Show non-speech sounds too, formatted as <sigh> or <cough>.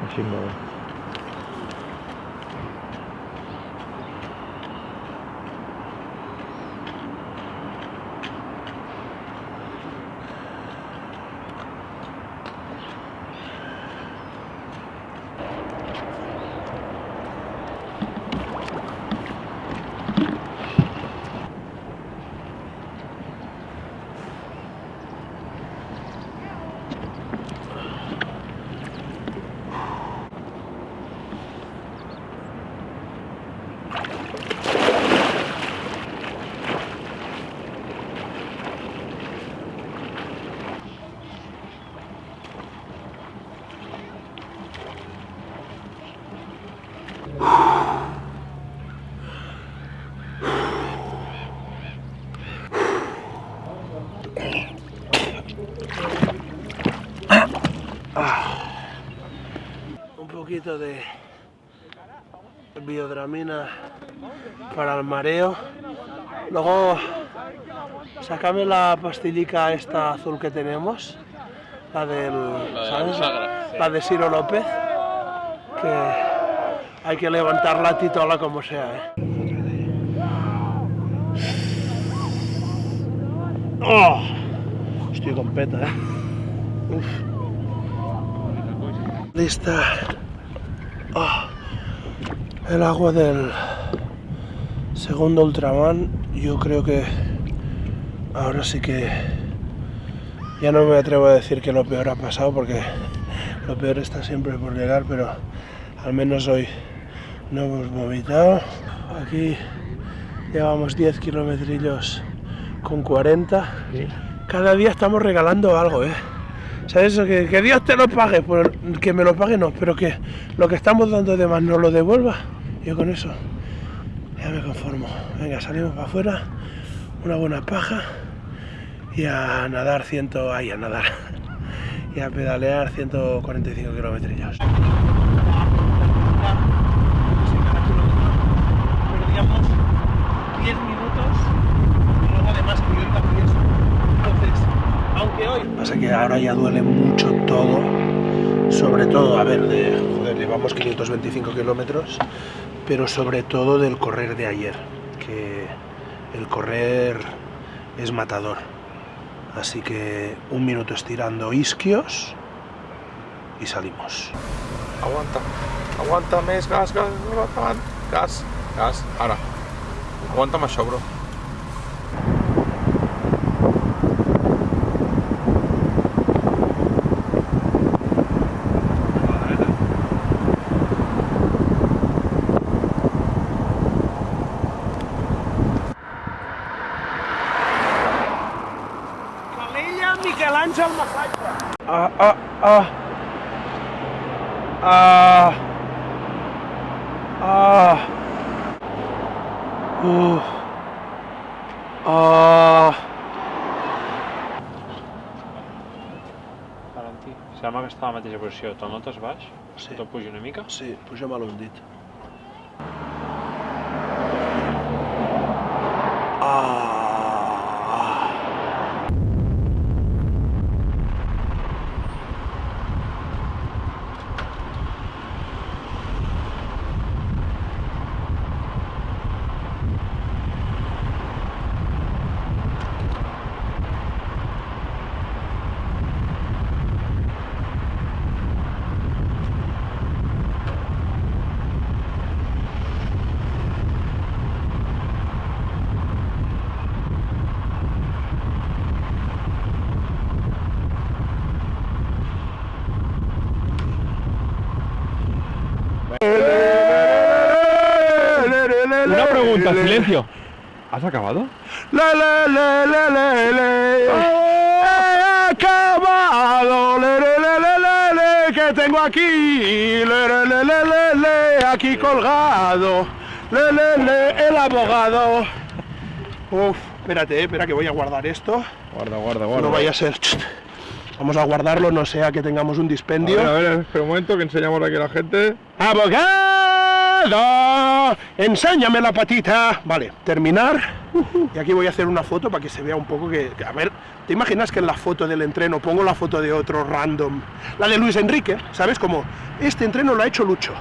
mesin. Poquito de biodramina para el mareo. Luego sacame la pastillica esta azul que tenemos, la del ¿sabes? la de Ciro López, que hay que levantar la titola como sea. ¿eh? ¡Oh! Estoy con peta, ¿eh? Uf. Lista. Ah, el agua del segundo Ultraman. Yo creo que ahora sí que ya no me atrevo a decir que lo peor ha pasado porque lo peor está siempre por llegar, pero al menos hoy no hemos vomitado. Aquí llevamos 10 kilometrillos con 40. Cada día estamos regalando algo, ¿eh? ¿Sabes? Que, que Dios te lo pague, pues que me lo pague no, pero que lo que estamos dando de más no lo devuelva. Yo con eso ya me conformo. Venga, salimos para afuera, una buena paja y a nadar ciento, ay, a nadar <laughs> y a pedalear 145 kilómetros. Perdíamos 10 minutos y luego además que yo iba fieso. Entonces, aunque hoy... Pasa que ahora ya duele mucho todo, sobre todo, a ver, de, joder, llevamos 525 kilómetros, pero sobre todo del correr de ayer, que el correr es matador. Así que un minuto estirando isquios y salimos. Aguanta, aguanta més, gas, gas, gas, gas, ara. Aguanta'm això, bro. Miquel Àngel Massatge. Ah, ah, ah. Ah. Ah. Uf. Ah. Valentí, sembla que està a la mateixa posició. Te'l notes baix? Sí. Te'l pugi una mica? Sí, pugem a l'hundit. Ah. Una pregunta, silencio. ¿Has acabado? He acabado, le, le, le, le, le, le, que tengo aquí, le, le, le, le, le, le, aquí colgado, le, le, le, el abogado. Uf, espérate, eh, espera que voy a guardar esto, Guarda, guarda, guarda. no vaya a ser... Vamos a guardarlo, no sea que tengamos un A dispendio. ver, a ver, espera un momento que enseñamos aquí a la gente. ¡Abogado! Enséñame la patita. Vale, terminar. Y aquí voy a hacer una foto para que se vea un poco que, que- A ver, ¿te imaginas que en la foto del entreno pongo la foto de otro random? La de Luis Enrique, ¿sabes? Como, este entreno lo ha hecho Lucho.